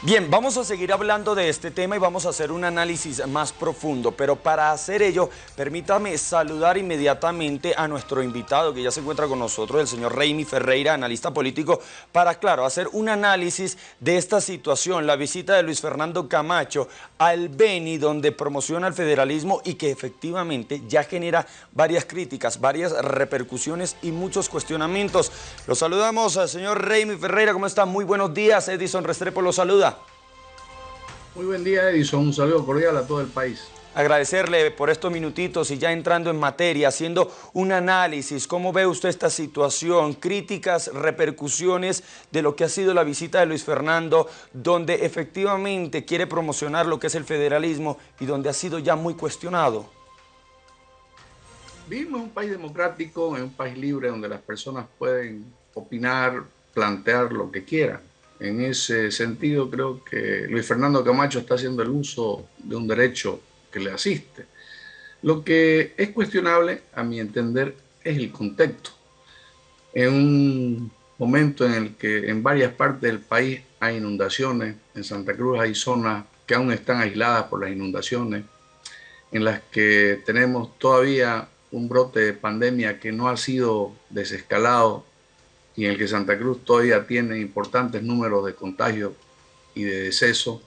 Bien, vamos a seguir hablando de este tema y vamos a hacer un análisis más profundo, pero para hacer ello, permítame saludar inmediatamente a nuestro invitado que ya se encuentra con nosotros, el señor Reimi Ferreira, analista político, para, claro, hacer un análisis de esta situación, la visita de Luis Fernando Camacho al Beni, donde promociona el federalismo y que efectivamente ya genera varias críticas, varias repercusiones y muchos cuestionamientos. Lo saludamos al señor Reimi Ferreira, ¿cómo está? Muy buenos días, Edison Restrepo lo saluda. Muy buen día, Edison. Un saludo cordial a todo el país. Agradecerle por estos minutitos y ya entrando en materia, haciendo un análisis, ¿cómo ve usted esta situación? Críticas, repercusiones de lo que ha sido la visita de Luis Fernando, donde efectivamente quiere promocionar lo que es el federalismo y donde ha sido ya muy cuestionado. Vivimos en un país democrático, en un país libre donde las personas pueden opinar, plantear lo que quieran. En ese sentido, creo que Luis Fernando Camacho está haciendo el uso de un derecho que le asiste. Lo que es cuestionable, a mi entender, es el contexto. En un momento en el que en varias partes del país hay inundaciones, en Santa Cruz hay zonas que aún están aisladas por las inundaciones, en las que tenemos todavía un brote de pandemia que no ha sido desescalado y en el que Santa Cruz todavía tiene importantes números de contagios y de decesos,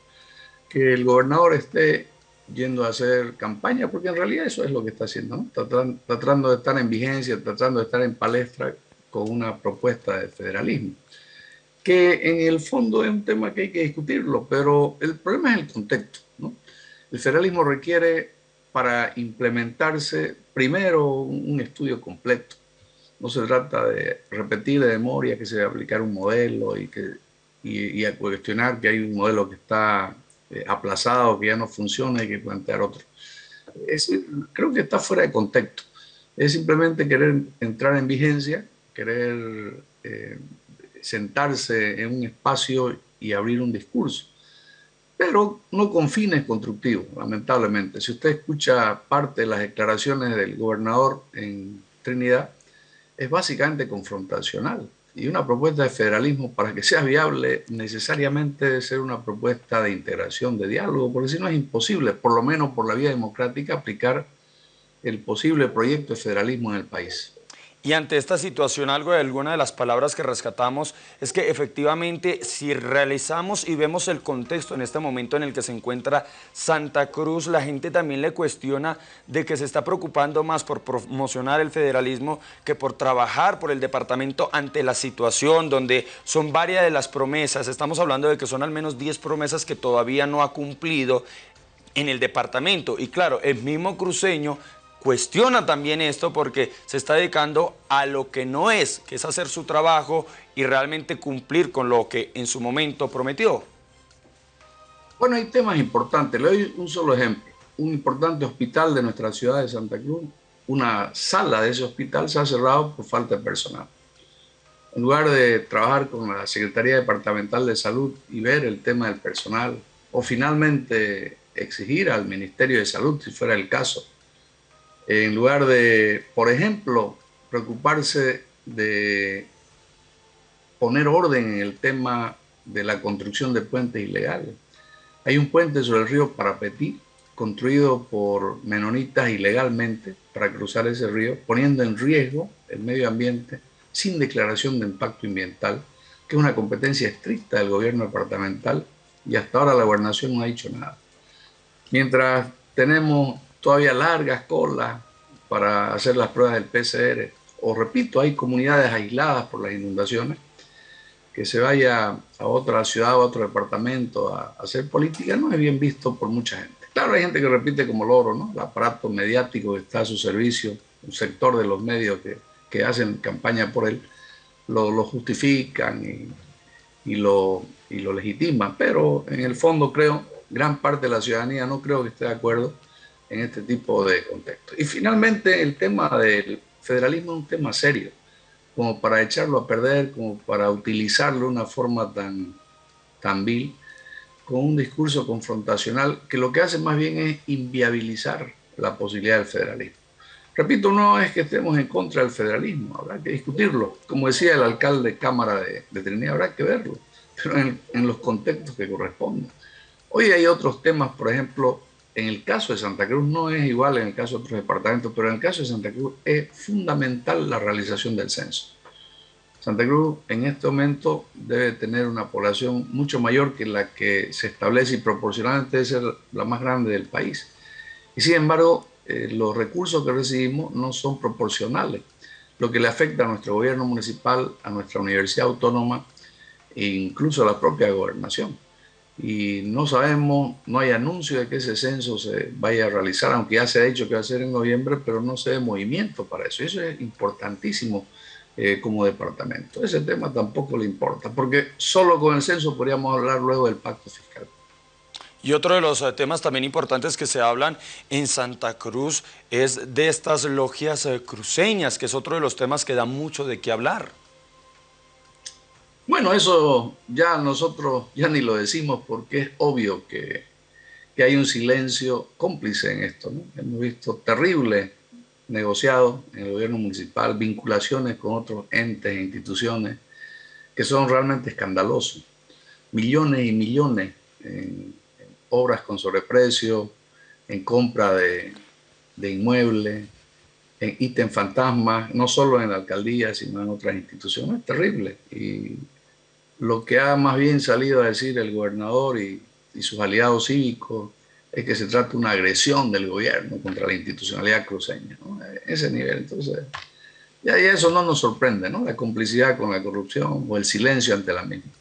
que el gobernador esté yendo a hacer campaña, porque en realidad eso es lo que está haciendo, tratando, de estar en vigencia, tratando de estar en palestra con una propuesta de federalismo, que en el fondo es un tema que hay que discutirlo, pero el problema es el contexto. El federalismo requiere para implementarse primero un estudio completo no se trata de repetir de memoria que se a aplicar un modelo y, que, y, a cuestionar que hay un modelo que está eh, aplazado, que ya no funciona y que plantear otro. Es, creo que está fuera de contexto. Es simplemente querer entrar en vigencia, querer eh, sentarse en un espacio y abrir un discurso, pero no con fines constructivos, lamentablemente. Si usted escucha parte de las declaraciones del gobernador en Trinidad, es básicamente confrontacional. Y una propuesta de federalismo, para que sea viable, necesariamente debe ser una propuesta de integración, de diálogo, porque si no es imposible, por lo menos por la vía democrática, aplicar el posible proyecto de federalismo en el país. Y ante esta situación, algo de alguna de las palabras que rescatamos es que efectivamente si realizamos y vemos el contexto en este momento en el que se encuentra Santa Cruz, la gente también le cuestiona de que se está preocupando más por promocionar el federalismo que por trabajar por el departamento ante la situación donde son varias de las promesas, estamos hablando de que son al menos 10 promesas que todavía no ha cumplido en el departamento. Y claro, el mismo cruceño cuestiona también esto porque se está dedicando a lo que no es, que es hacer su trabajo y realmente cumplir con lo que en su momento prometió. Bueno, hay temas importantes. Le doy un solo ejemplo. Un importante hospital de nuestra ciudad de Santa Cruz, una sala de ese hospital se ha cerrado por falta de personal. En lugar de trabajar con la Secretaría Departamental de Salud y ver el tema del personal, o finalmente exigir al Ministerio de Salud, si fuera el caso, en lugar de, por ejemplo, preocuparse de poner orden en el tema de la construcción de puentes ilegales. Hay un puente sobre el río Parapetí, construido por menonitas ilegalmente para cruzar ese río, poniendo en riesgo el medio ambiente sin declaración de impacto ambiental, que es una competencia estricta del gobierno departamental y hasta ahora la gobernación no ha dicho nada. Mientras tenemos todavía largas colas para hacer las pruebas del PCR. O repito, hay comunidades aisladas por las inundaciones, que se vaya a otra ciudad a otro departamento a, hacer política no es bien visto por mucha gente. Claro, hay gente que repite como loro, ¿no? El aparato mediático que está a su servicio, un sector de los medios que, que hacen campaña por él, lo, lo justifican y, y, lo, y lo legitiman. Pero en el fondo creo, gran parte de la ciudadanía no creo que esté de acuerdo en este tipo de contexto. Y finalmente el tema del federalismo es un tema serio, como para echarlo a perder, como para utilizarlo de una forma tan, tan vil, con un discurso confrontacional que lo que hace más bien es inviabilizar la posibilidad del federalismo. Repito, no es que estemos en contra del federalismo, habrá que discutirlo. Como decía el alcalde de Cámara de, de Trinidad, habrá que verlo. pero en, en los contextos que corresponden. Hoy hay otros temas, por ejemplo, en el caso de Santa Cruz no es igual en el caso de otros departamentos, pero en el caso de Santa Cruz es fundamental la realización del censo. Santa Cruz en este momento debe tener una población mucho mayor que la que se establece y proporcionalmente debe ser la más grande del país. Y sin embargo, eh, los recursos que recibimos no son proporcionales, lo que le afecta a nuestro gobierno municipal, a nuestra universidad autónoma e incluso a la propia gobernación y no sabemos, no hay anuncio de que ese censo se vaya a realizar, aunque ya se ha dicho que va a ser en noviembre, pero no se ve movimiento para eso. Eso es importantísimo eh, como departamento. Ese tema tampoco le importa, porque solo con el censo podríamos hablar luego del pacto fiscal. Y otro de los eh, temas también importantes que se hablan en Santa Cruz es de estas logias eh, cruceñas, que es otro de los temas que da mucho de qué hablar. Bueno, eso ya nosotros ya ni lo decimos porque es obvio que, hay un silencio cómplice en esto. Hemos visto terribles negociados en el gobierno municipal, vinculaciones con otros entes e instituciones que son realmente escandalosos. Millones y millones en, obras con sobreprecio, en compra de, de inmuebles, en ítem fantasmas, no solo en la alcaldía, sino en otras instituciones. Es terrible. Y lo que ha más bien salido a decir el gobernador y, sus aliados cívicos es que se trata de una agresión del gobierno contra la institucionalidad cruceña. Ese nivel, entonces, ya, eso no nos sorprende, ¿no? La complicidad con la corrupción o el silencio ante la misma.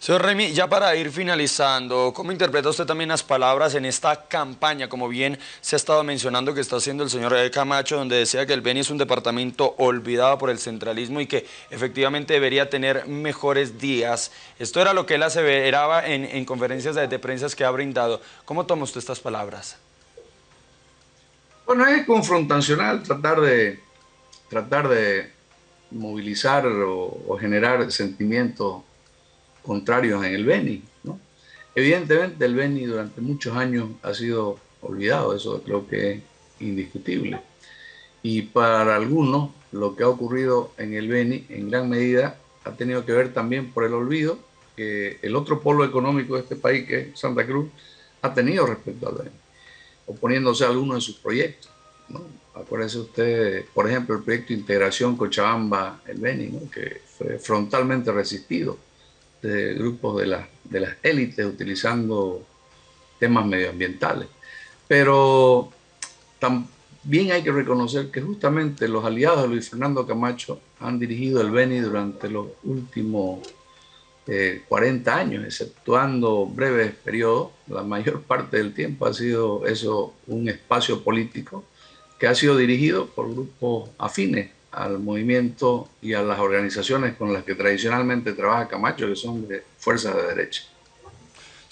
Señor Remy, ya para ir finalizando, ¿cómo interpreta usted también las palabras en esta campaña, como bien se ha estado mencionando que está haciendo el señor Camacho, donde decía que el Beni es un departamento olvidado por el centralismo y que efectivamente debería tener mejores días? Esto era lo que él aseveraba en, en conferencias de, de prensa que ha brindado. ¿Cómo toma usted estas palabras? Bueno, es confrontacional tratar de, tratar de movilizar o, o generar sentimientos contrarios en el Beni. ¿no? Evidentemente el Beni durante muchos años ha sido olvidado, eso creo que es indiscutible. Y para algunos lo que ha ocurrido en el Beni en gran medida ha tenido que ver también por el olvido que el otro polo económico de este país, que es Santa Cruz, ha tenido respecto al Beni, oponiéndose a algunos de sus proyectos. ¿no? Acuérdese usted, por ejemplo, el proyecto de integración Cochabamba-El Beni, que fue frontalmente resistido de grupos de, de las élites utilizando temas medioambientales. Pero también hay que reconocer que justamente los aliados de Luis Fernando Camacho han dirigido el Beni durante los últimos 40 eh, años, exceptuando breves periodos. La mayor parte del tiempo ha sido eso un espacio político que ha sido dirigido por grupos afines al movimiento y a las organizaciones con las que tradicionalmente trabaja Camacho, que son de fuerzas de derecha.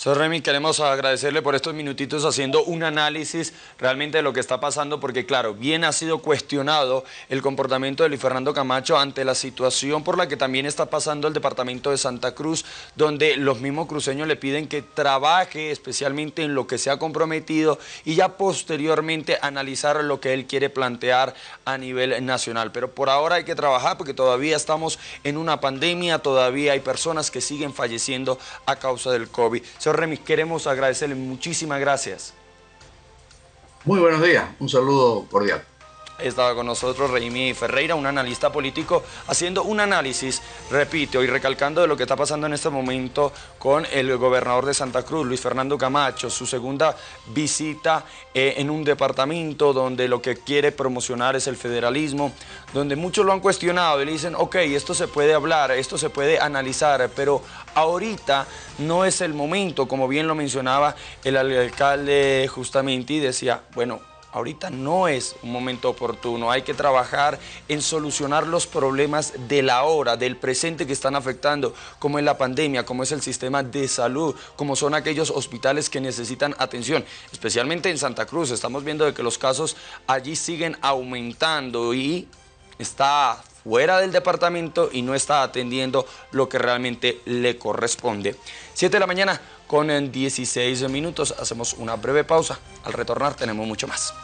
Señor Remy, queremos agradecerle por estos minutitos haciendo un análisis realmente de lo que está pasando, porque claro, bien ha sido cuestionado el comportamiento de Luis Fernando Camacho ante la situación por la que también está pasando el departamento de Santa Cruz, donde los mismos cruceños le piden que trabaje especialmente en lo que se ha comprometido y ya posteriormente analizar lo que él quiere plantear a nivel nacional. Pero por ahora hay que trabajar porque todavía estamos en una pandemia, todavía hay personas que siguen falleciendo a causa del COVID. Remis, queremos agradecerle muchísimas gracias. Muy buenos días, un saludo cordial. Estaba con nosotros Reimi Ferreira, un analista político, haciendo un análisis, repito, y recalcando de lo que está pasando en este momento con el gobernador de Santa Cruz, Luis Fernando Camacho, su segunda visita eh, en un departamento donde lo que quiere promocionar es el federalismo, donde muchos lo han cuestionado y le dicen, ok, esto se puede hablar, esto se puede analizar, pero ahorita no es el momento, como bien lo mencionaba el alcalde justamente, y decía, bueno, ahorita no es un momento oportuno. Hay que trabajar en solucionar los problemas de la hora, del presente que están afectando, como es la pandemia, como es el sistema de salud, como son aquellos hospitales que necesitan atención, especialmente en Santa Cruz. Estamos viendo de que los casos allí siguen aumentando y está fuera del departamento y no está atendiendo lo que realmente le corresponde. 7 de la mañana con 16 minutos, hacemos una breve pausa. Al retornar tenemos mucho más.